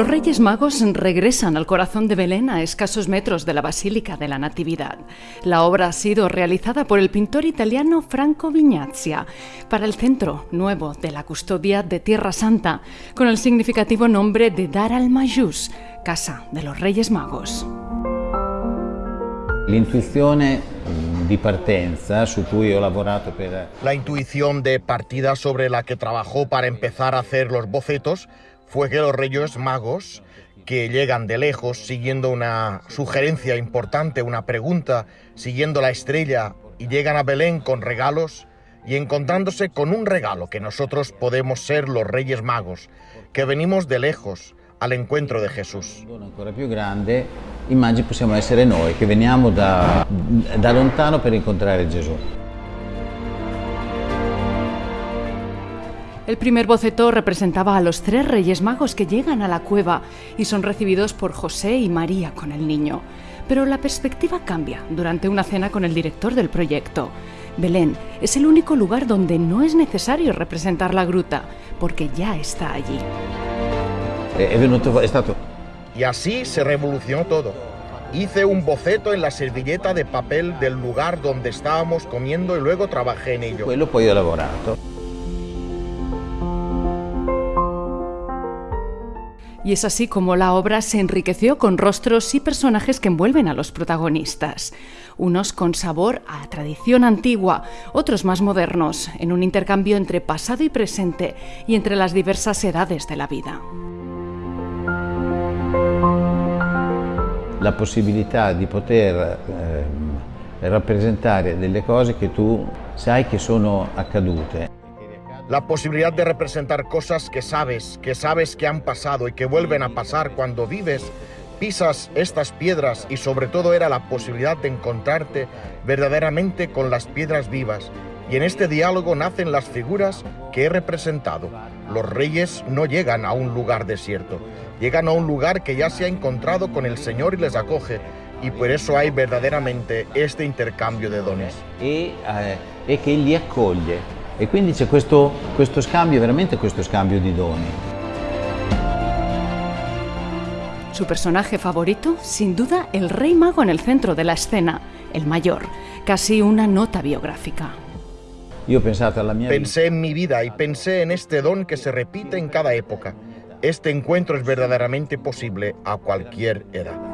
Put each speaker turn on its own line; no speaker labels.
Los Reyes Magos regresan al corazón de Belén a escasos metros de la Basílica de la Natividad. La obra ha sido realizada por el pintor italiano Franco Vignazia para el Centro Nuevo de la Custodia de Tierra Santa, con el significativo nombre de Dar al Majus, Casa de los Reyes Magos.
La intuición de partida sobre la que trabajó para empezar a hacer los bocetos fue que los reyes magos, que llegan de lejos siguiendo una sugerencia importante, una pregunta, siguiendo la estrella y llegan a Belén con regalos y encontrándose con un regalo que nosotros podemos ser los reyes magos, que venimos de lejos al encuentro de Jesús.
Ancora più grande, possiamo essere noi che veniamo da, da lontano per incontrare Gesù.
El primer boceto representaba a los tres reyes magos que llegan a la cueva y son recibidos por José y María con el niño. Pero la perspectiva cambia durante una cena con el director del proyecto. Belén es el único lugar donde no es necesario representar la gruta, porque ya está allí.
Stato
Y así se revolucionó todo. Hice un boceto en la servilleta de papel del lugar donde estábamos comiendo y luego trabajé en ello.
quello poi ho lavorato.
Y es así como la obra se enriqueció con rostros y personajes que envuelven a los protagonistas. Unos con sabor a tradición antigua, otros más modernos, en un intercambio entre pasado y presente y entre las diversas edades de la vida.
La possibilità di poter ehm, rappresentare delle cose che tu sai che sono accadute.
La posibilidad de representar cosas que sabes, que sabes que han pasado y que vuelven a pasar cuando vives, pisas estas piedras y sobre todo era la posibilidad de encontrarte verdaderamente con las piedras vivas. Y en este diálogo nacen las figuras que he representado. Los reyes no llegan a un lugar desierto, llegan a un lugar que ya se ha encontrado con el Señor y les acoge. Y por eso hay verdaderamente este intercambio de dones.
e, eh, e che li accoglie. E quindi c'è questo, questo scambio, veramente questo scambio di doni.
Su personaje favorito, sin duda, el rey mago en el centro de la escena, el mayor, casi una nota biográfica.
Pensé en mi vida y pensé en este don que se repite en cada época. Este encuentro es verdaderamente posible a cualquier edad.